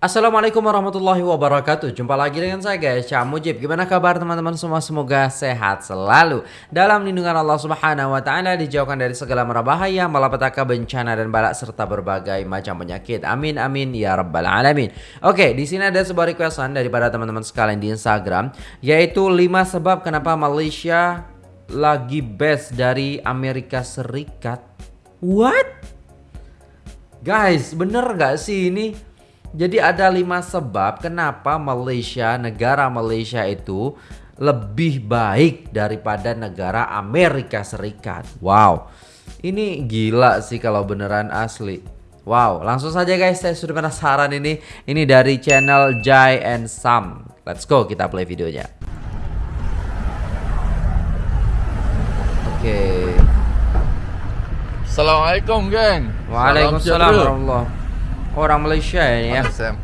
Assalamualaikum warahmatullahi wabarakatuh. Jumpa lagi dengan saya guys. Cak Mujib. Gimana kabar teman-teman? Semua Semoga sehat selalu. Dalam lindungan Allah subhanahu wa ta'ala Dijauhkan dari segala mara bahaya Malapetaka bencana dan balak Serta berbagai macam penyakit. Amin amin ya rabbal alamin. Oke di sini ada sebuah requestan Daripada teman-teman sekalian di Instagram Yaitu 5 sebab kenapa Malaysia Lagi best dari Amerika Serikat. What? Guys bener gak sih ini? Jadi ada lima sebab kenapa Malaysia, negara Malaysia itu lebih baik daripada negara Amerika Serikat. Wow, ini gila sih kalau beneran asli. Wow, langsung saja guys, saya sudah penasaran ini. Ini dari channel Jai and Sam. Let's go, kita play videonya. Oke. Okay. Assalamualaikum geng. Waalaikumsalam warahmatullahi Orang Malaysia ya. Sam.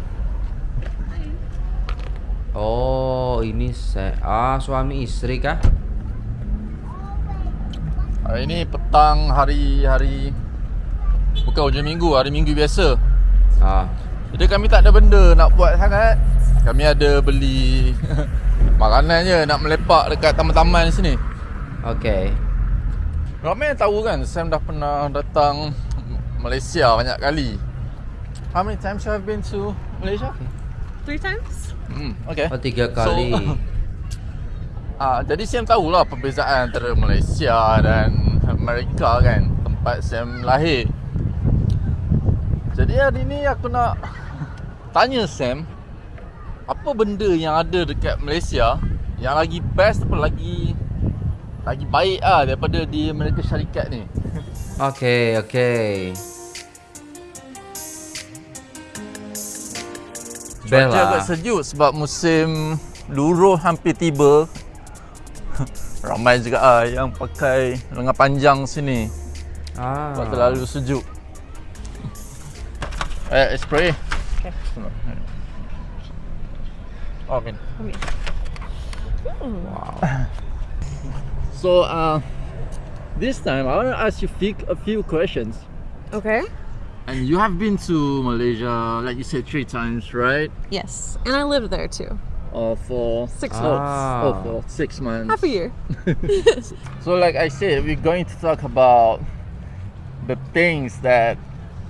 Oh, ini saya ah suami istri kah? Hari ini petang hari hari bukan hujung minggu, hari minggu biasa. Ah. Jadi kami tak ada benda nak buat sangat. Kami ada beli makanan je nak melepak dekat taman-taman sini. Okay. Ramai tahu kan Sam dah pernah datang Malaysia banyak kali. How many times you have been to Malaysia? Three times. Hmm, okay. Oh, tiga kali. So, uh, jadi Sam tahulah perbezaan antara Malaysia dan Amerika kan, tempat Sam lahir. Jadi hari ni aku nak tanya Sam, apa benda yang ada dekat Malaysia yang lagi best apa lagi lagi baik ah daripada di Amerika Syarikat ni? Okay, okay. Bella. Cuaca agak sejuk sebab musim luruh hampir tiba. Ramai juga ah yang pakai lengan panjang sini. Ah. Sebab terlalu sejuk. Eh, spray. Okay. Oh, okay. Wow. so, uh, this time I want to ask you a few questions. Okay. And you have been to Malaysia, like you said, three times, right? Yes, and I lived there too. Oh, for six ah. months. Oh, for six months. Half a year. so, like I said, we're going to talk about the things that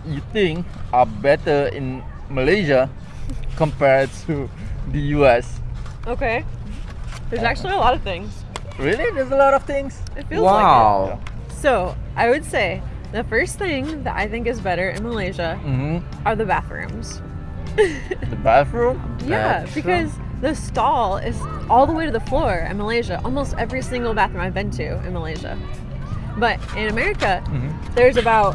you think are better in Malaysia compared to the US. Okay. There's actually a lot of things. Really? There's a lot of things? It feels wow. like it. So, I would say the first thing that I think is better in Malaysia mm-hmm. are the bathrooms. the bathroom? Yeah, bathroom? because the stall is all the way to the floor in Malaysia. Almost every single bathroom I've been to in Malaysia. But in America, mm-hmm. there's about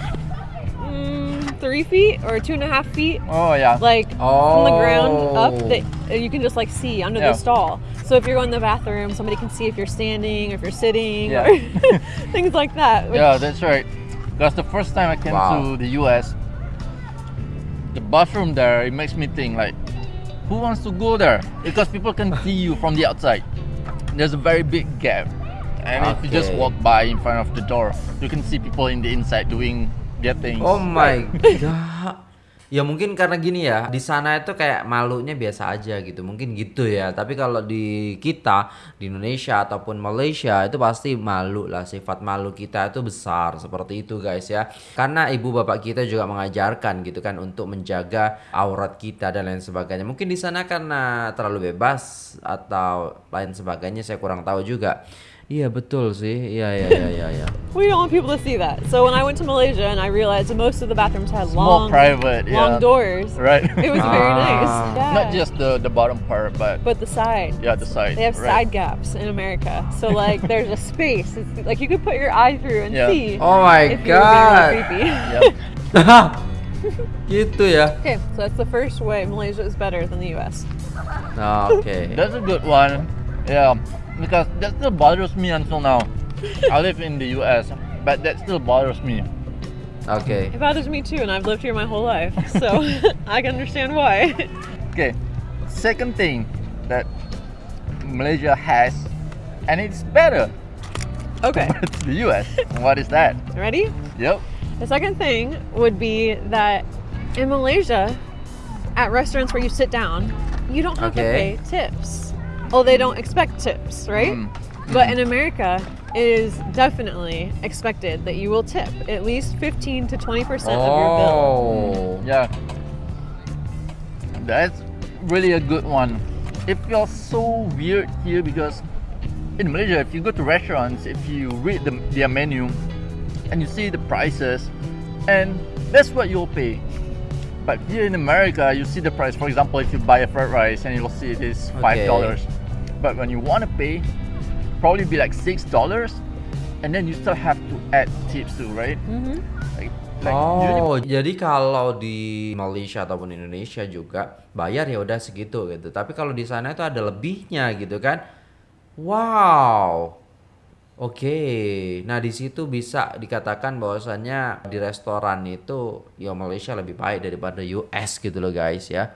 mm, three feet or two and a half feet. Oh yeah. Like oh. from the ground up that you can just like see under yeah. the stall. So if you're going to the bathroom, somebody can see if you're standing or if you're sitting yeah. or things like that. Yeah, that's right. Because the first time I came wow. to the US, the bathroom there, it makes me think like, who wants to go there? Because people can see you from the outside. There's a very big gap. And okay. if you just walk by in front of the door, you can see people in the inside doing their things. Oh my god. Ya mungkin karena gini ya, di sana itu kayak malunya biasa aja gitu. Mungkin gitu ya. Tapi kalau di kita di Indonesia ataupun Malaysia itu pasti malu lah. Sifat malu kita itu besar seperti itu guys ya. Karena ibu bapak kita juga mengajarkan gitu kan untuk menjaga aurat kita dan lain sebagainya. Mungkin di sana karena terlalu bebas atau lain sebagainya saya kurang tahu juga. Iya betul sih. Iya iya iya iya. iya. we don't want people to see that. So when I went to Malaysia and I realized that most of the bathrooms had Small, long, private, long yeah. doors. Right. It was very ah. nice. Yeah. Not just the the bottom part, but but the side. Yeah, the side. They have right. side gaps in America, so like there's a space. It's, like you could put your eye through and yeah. see. Oh my if god. You're creepy. Yep. gitu ya. Okay, so that's the first way Malaysia is better than the US. Okay. That's a good one. Yeah because that still bothers me until now. I live in the US, but that still bothers me. Okay. It bothers me too, and I've lived here my whole life, so I can understand why. Okay, second thing that Malaysia has, and it's better. Okay. It's the US. what is that? Ready? Yep. The second thing would be that in Malaysia, at restaurants where you sit down, you don't have Okay. to pay tips. Well, they don't expect tips, right? Mm. But in America, it is definitely expected that you will tip at least 15 to 20% of your bill. Oh. Yeah. That's really a good one. It feels so weird here because in Malaysia, if you go to restaurants, if you read the, their menu and you see the prices, and that's what you'll pay. But here in America, you see the price. For example, if you buy a fried rice and you'll see it is five dollars, but when you want to pay, probably be like six dollars, and then you still have to add tips too, right? Mhm. Like, like usually Oh, jadi kalau di Malaysia ataupun Indonesia juga bayar ya udah segitu gitu. Tapi kalau di sana itu ada lebihnya gitu kan. Wow. Oke. Nah, di situ bisa dikatakan bahwasannya di restoran itu ya Malaysia lebih baik daripada US gitu loh guys ya.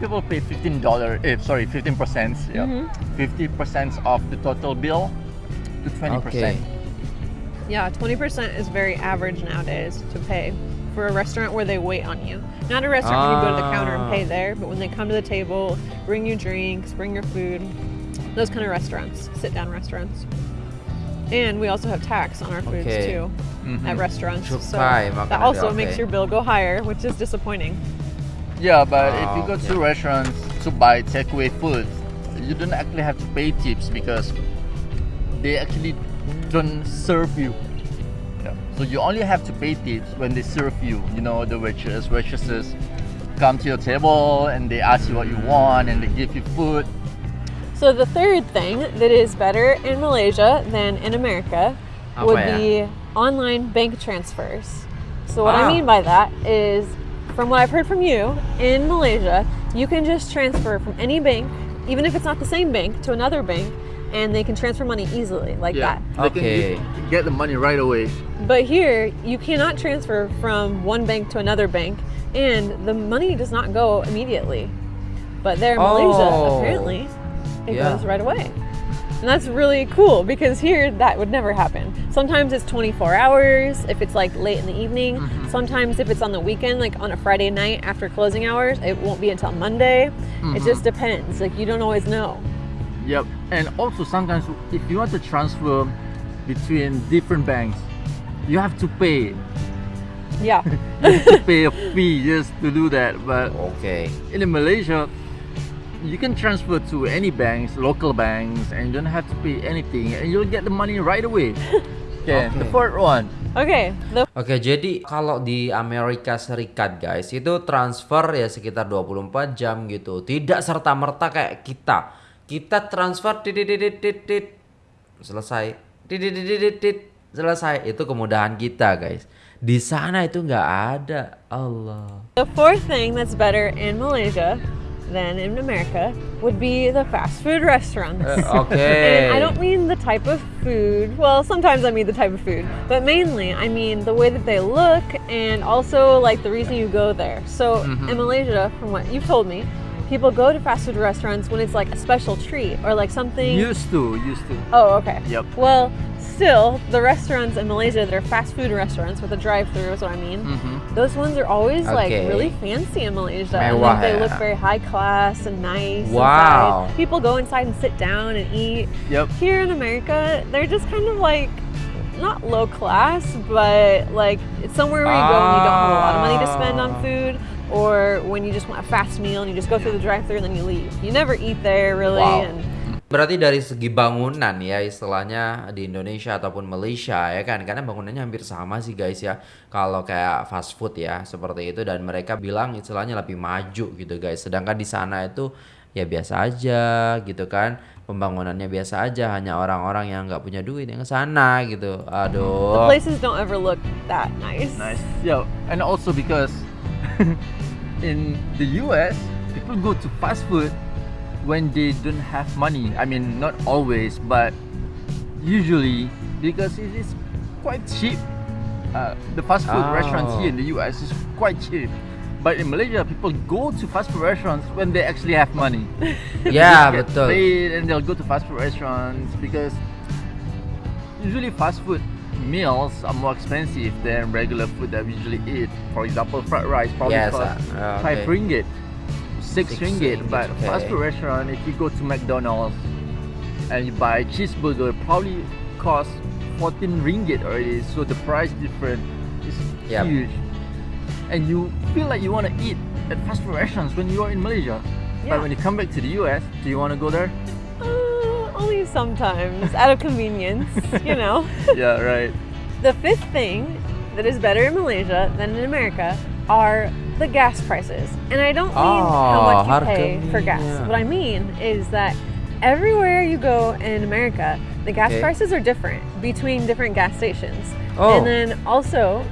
People pay fifteen dollar. Eh, sorry, fifteen percent. Yeah, fifty percent of the total bill to twenty percent. Yeah, 20% is very average nowadays to pay for a restaurant where they wait on you. Not a restaurant where you go to the counter and pay Ah. there, but when they come to the table, bring you drinks, bring your food. Those kind of restaurants, sit down restaurants. And we also have tax on our foods Okay. too at restaurants. So that also makes your bill go higher, which is disappointing. Yeah, but if you Oh, go to restaurants to buy takeaway food, you don't actually have to pay tips because they actually don't serve you. Yeah. So you only have to pay tips when they serve you. You know, the waitress, waitresses come to your table and they ask you what you want and they give you food. So the third thing that is better in Malaysia than in America Apa would ya? be online bank transfers. So what Ah. I mean by that is from what I've heard from you, in Malaysia, you can just transfer from any bank, even if it's not the same bank, to another bank, and they can transfer money easily like that. They can Okay. get- get the money right away. But here, you cannot transfer from one bank to another bank, and the money does not go immediately. But there in Malaysia, Oh. apparently, it Yeah. goes right away. And that's really cool because here that would never happen. Sometimes it's 24 hours if it's like late in the evening. Mm-hmm. Sometimes if it's on the weekend, like on a Friday night after closing hours, it won't be until Monday. Mm-hmm. It just depends. Like you don't always know. Yep. And also sometimes if you want to transfer between different banks, you have to pay. Yeah. You have to pay a fee just to do that. But okay. in Malaysia, you can transfer to any banks, local banks, and you don't have to pay anything, and you'll get the money right away. Okay, the Okay. fourth one. okay. The Oke, jadi kalau di Amerika Serikat guys, itu transfer ya sekitar 24 jam gitu. Tidak serta-merta kayak kita. Kita transfer titit selesai. Titit selesai. Itu kemudahan kita, guys. Di sana itu nggak ada. Allah. The fourth thing that's better in Malaysia than in America would be the fast food restaurants. Oke. Uh, and I don't mean the type of food. Well, sometimes I mean the type of food, but mainly I mean the way that they look and also like the reason you go there. So mm-hmm. in Malaysia, from what you've told me, people go to fast food restaurants when it's like a special treat or like something. Used to, used to. Oh, okay. Yep. Well, still, the restaurants in Malaysia that are fast food restaurants with a drive-through is what I mean. Mm -hmm. Those ones are always like really fancy in Malaysia. and Mewah like, they look very high class and nice. Wow. Inside. People go inside and sit down and eat. Yep. Here in America, they're just kind of like not low class, but like it's somewhere where you go and you don't have a lot of money to spend on Ah. food. Or when you just want a fast meal and you just go through the drive-through and then you leave. You never eat there really. Wow. And Berarti dari segi bangunan ya istilahnya di Indonesia ataupun Malaysia ya kan karena bangunannya hampir sama sih guys ya kalau kayak fast food ya seperti itu dan mereka bilang istilahnya lebih maju gitu guys sedangkan di sana itu ya biasa aja gitu kan pembangunannya biasa aja hanya orang-orang yang nggak punya duit yang ke sana gitu the aduh places don't ever look that nice. Nice. Yeah, and also because in the US, people go to fast food when they don't have money. I mean, not always, but usually because it is quite cheap. Uh, the fast food restaurants here in the US is quite cheap. But in Malaysia, people go to fast food restaurants when they actually have money. ya They paid and they'll go to fast food restaurants because usually fast food meals are more expensive than regular food that we usually eat. For example, fried rice probably Yes, costs uh, five ringgit. six, Six ringgit. ringgit, But okay. fast food restaurant, if you go to McDonald's and you buy cheeseburger, probably cost 14 ringgit already. So the price difference is Yep. huge. And you feel like you want to eat at fast food restaurants when you are in Malaysia. Yeah. But when you come back to the US, do you want to go there? Only sometimes, out of convenience, you know. yeah, right. The fifth thing that is better in Malaysia than in America are the gas prices. And I don't mean how Oh, much you pay for gas. What I mean is that everywhere you go in America, the gas Okay. prices are different between different gas stations. Oh. And then also,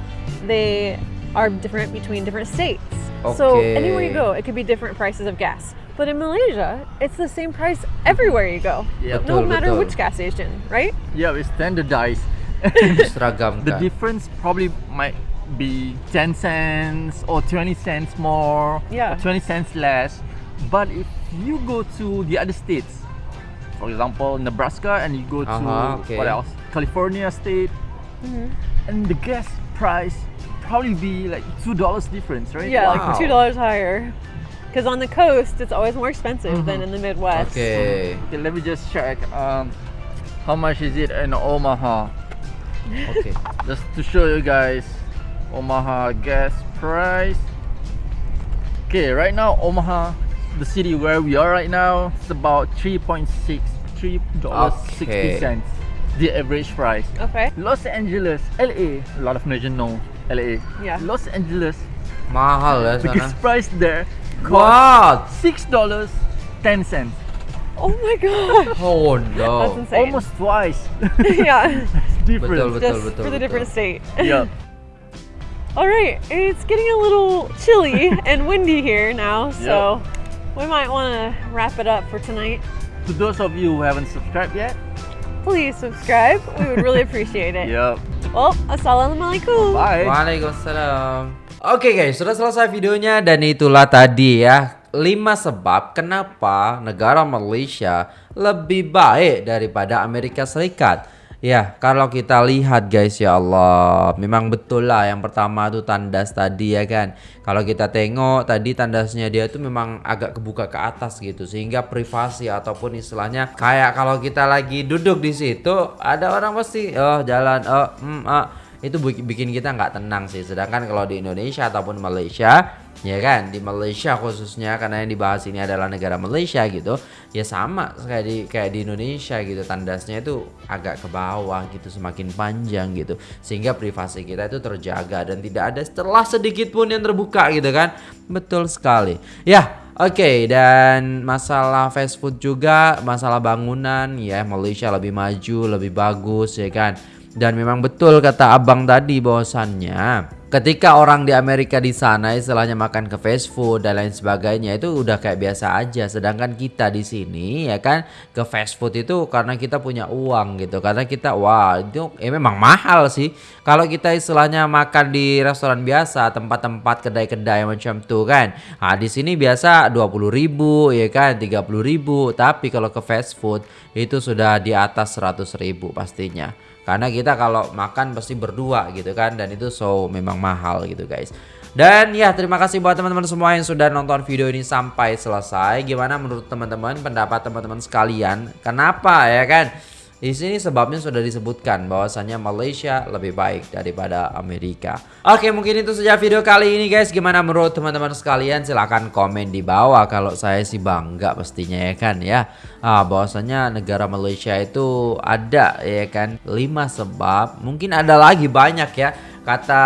they are different between different states. Okay. So anywhere you go, it could be different prices of gas. But in Malaysia, it's the same price everywhere you go. Yep. No matter betul. which gas station, right? Yeah, it's standardized. The difference probably might be 10 cents or 20 cents more Yeah. or 20 cents less but if you go to the other states for example nebraska and you go to Uh-huh, okay. what else california state Mm-hmm. and the gas price probably be like two dollars difference right Yeah, Wow. like two dollars higher. Because on the coast, it's always more expensive than in the Midwest. Oke. okay let me just check um how much is it in omaha Okay. just to show you guys Omaha gas price okay right now Omaha the city where we are right now it's about 3.6 three dollars Okay. sixty cents the average price Okay. Los Angeles LA a lot of Malaysians know LA Yeah. Los Angeles Mahal ya the price there cost What? six dollars ten cents Oh my gosh. Oh That's no. insane. almost twice yeah. difference Betul, Just betul, for the different state. yeah All right. It's getting a little chilly and windy here now, so we might want to wrap it up for tonight. to those of you who haven't subscribed yet Please subscribe. We would really appreciate it. yep Well, assalamualaikum. bye Waalaikumsalam. Oke guys, sudah selesai videonya dan itulah tadi ya 5 sebab kenapa negara Malaysia lebih baik daripada Amerika Serikat. Ya, kalau kita lihat guys ya Allah, memang betul lah yang pertama tuh tandas tadi ya kan. Kalau kita tengok tadi tandasnya dia tuh memang agak kebuka ke atas gitu sehingga privasi ataupun istilahnya kayak kalau kita lagi duduk di situ ada orang pasti oh jalan oh hmm, ah itu bik- bikin kita nggak tenang sih. Sedangkan kalau di Indonesia ataupun Malaysia ya kan? Di Malaysia khususnya karena yang dibahas ini adalah negara Malaysia gitu ya sama kayak di kayak di Indonesia gitu. Tandasnya itu agak ke bawah gitu semakin panjang gitu. Sehingga privasi kita itu terjaga dan tidak ada celah sedikit pun yang terbuka gitu kan? Betul sekali. Ya Oke, dan masalah fast food juga, masalah bangunan, ya. Malaysia lebih maju, lebih bagus, ya kan. Dan memang betul kata abang tadi bahwasannya ketika orang di Amerika di sana istilahnya makan ke fast food dan lain sebagainya itu udah kayak biasa aja. Sedangkan kita di sini ya kan ke fast food itu karena kita punya uang gitu. Karena kita wah itu eh, memang mahal sih. Kalau kita istilahnya makan di restoran biasa, tempat-tempat kedai-kedai macam tuh kan. Nah, di sini biasa 20.000 ya kan, 30.000. Tapi kalau ke fast food itu sudah di atas 100.000 pastinya. Karena kita kalau makan pasti berdua gitu kan dan itu so memang mahal gitu guys. Dan ya terima kasih buat teman-teman semua yang sudah nonton video ini sampai selesai. Gimana menurut teman-teman pendapat teman-teman sekalian? Kenapa ya kan? Di sini sebabnya sudah disebutkan bahwasannya Malaysia lebih baik daripada Amerika. Oke, mungkin itu saja video kali ini guys. Gimana menurut teman-teman sekalian? Silahkan komen di bawah. Kalau saya sih bangga pastinya ya kan ya. Ah, bahwasannya negara Malaysia itu ada ya kan 5 sebab. Mungkin ada lagi banyak ya. Kata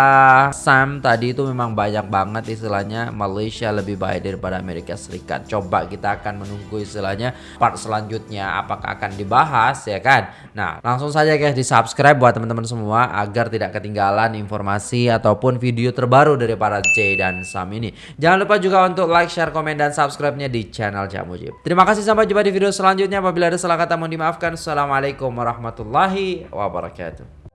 Sam tadi itu memang banyak banget istilahnya Malaysia lebih baik daripada Amerika Serikat. Coba kita akan menunggu istilahnya part selanjutnya apakah akan dibahas ya kan. Nah, langsung saja guys di subscribe buat teman-teman semua agar tidak ketinggalan informasi ataupun video terbaru dari para J dan Sam ini. Jangan lupa juga untuk like, share, komen dan subscribe-nya di channel Jamujib. Terima kasih sampai jumpa di video selanjutnya. Apabila ada salah kata mohon dimaafkan. Assalamualaikum warahmatullahi wabarakatuh.